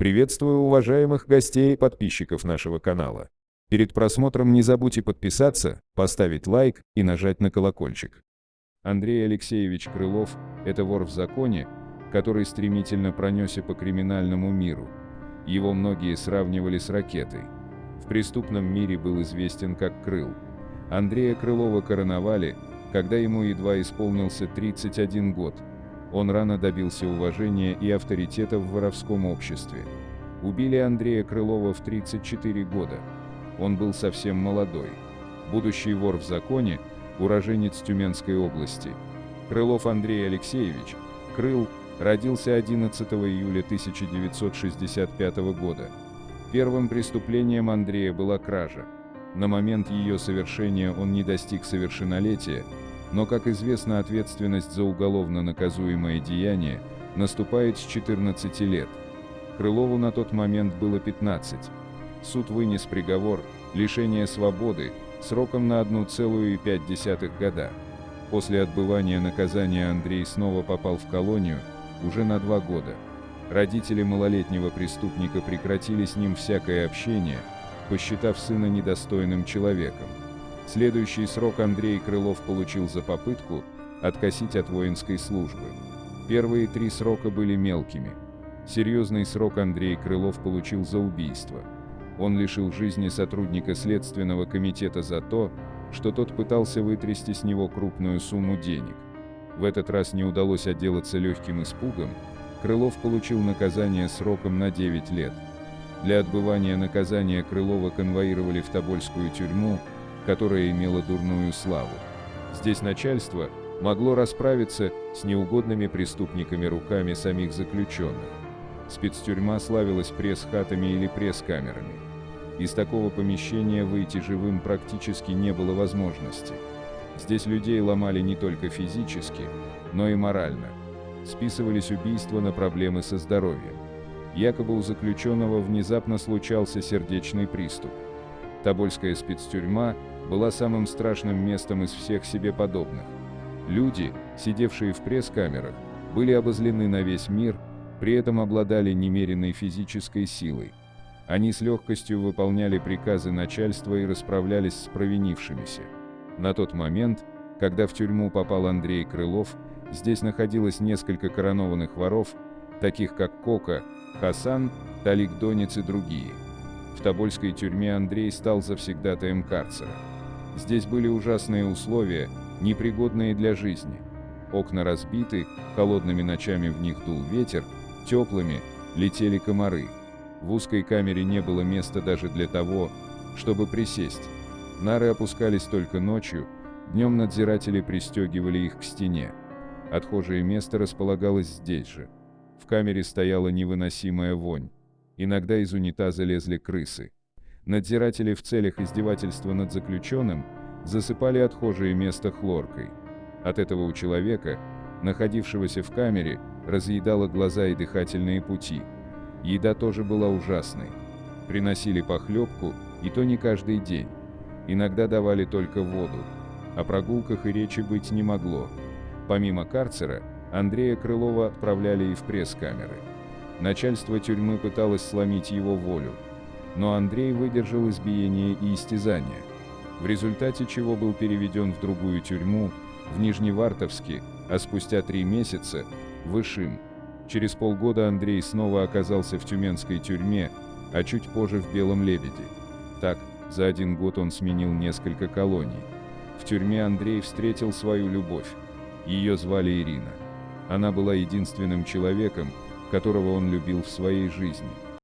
Приветствую уважаемых гостей и подписчиков нашего канала. Перед просмотром не забудьте подписаться, поставить лайк и нажать на колокольчик. Андрей Алексеевич Крылов – это вор в законе, который стремительно пронесся по криминальному миру. Его многие сравнивали с ракетой. В преступном мире был известен как Крыл. Андрея Крылова короновали, когда ему едва исполнился 31 год – он рано добился уважения и авторитета в воровском обществе. Убили Андрея Крылова в 34 года. Он был совсем молодой. Будущий вор в законе, уроженец Тюменской области. Крылов Андрей Алексеевич, Крыл, родился 11 июля 1965 года. Первым преступлением Андрея была кража. На момент ее совершения он не достиг совершеннолетия, но, как известно, ответственность за уголовно наказуемое деяние наступает с 14 лет. Крылову на тот момент было 15. Суд вынес приговор лишение свободы сроком на 1,5 года. После отбывания наказания Андрей снова попал в колонию, уже на два года. Родители малолетнего преступника прекратили с ним всякое общение, посчитав сына недостойным человеком. Следующий срок Андрей Крылов получил за попытку откосить от воинской службы. Первые три срока были мелкими. Серьезный срок Андрей Крылов получил за убийство. Он лишил жизни сотрудника Следственного комитета за то, что тот пытался вытрясти с него крупную сумму денег. В этот раз не удалось отделаться легким испугом, Крылов получил наказание сроком на 9 лет. Для отбывания наказания Крылова конвоировали в Тобольскую тюрьму, которая имела дурную славу. Здесь начальство могло расправиться с неугодными преступниками руками самих заключенных. Спецтюрьма славилась пресс-хатами или пресс-камерами. Из такого помещения выйти живым практически не было возможности. Здесь людей ломали не только физически, но и морально. Списывались убийства на проблемы со здоровьем. Якобы у заключенного внезапно случался сердечный приступ. Тобольская спецтюрьма была самым страшным местом из всех себе подобных. Люди, сидевшие в пресс-камерах, были обозлены на весь мир, при этом обладали немеренной физической силой. Они с легкостью выполняли приказы начальства и расправлялись с провинившимися. На тот момент, когда в тюрьму попал Андрей Крылов, здесь находилось несколько коронованных воров, таких как Кока, Хасан, Талик Донец и другие. В Тобольской тюрьме Андрей стал завсегдатаем карцера. Здесь были ужасные условия, непригодные для жизни. Окна разбиты, холодными ночами в них дул ветер, теплыми летели комары. В узкой камере не было места даже для того, чтобы присесть. Нары опускались только ночью, днем надзиратели пристегивали их к стене. Отхожее место располагалось здесь же. В камере стояла невыносимая вонь. Иногда из унитаза лезли крысы. Надзиратели в целях издевательства над заключенным засыпали отхожее место хлоркой. От этого у человека, находившегося в камере, разъедало глаза и дыхательные пути. Еда тоже была ужасной. Приносили похлебку, и то не каждый день. Иногда давали только воду. О прогулках и речи быть не могло. Помимо карцера, Андрея Крылова отправляли и в пресс-камеры. Начальство тюрьмы пыталось сломить его волю, но Андрей выдержал избиение и истязания, в результате чего был переведен в другую тюрьму, в Нижневартовске, а спустя три месяца – в Ишим. Через полгода Андрей снова оказался в тюменской тюрьме, а чуть позже в Белом Лебеде. Так, за один год он сменил несколько колоний. В тюрьме Андрей встретил свою любовь. Ее звали Ирина. Она была единственным человеком, которого он любил в своей жизни –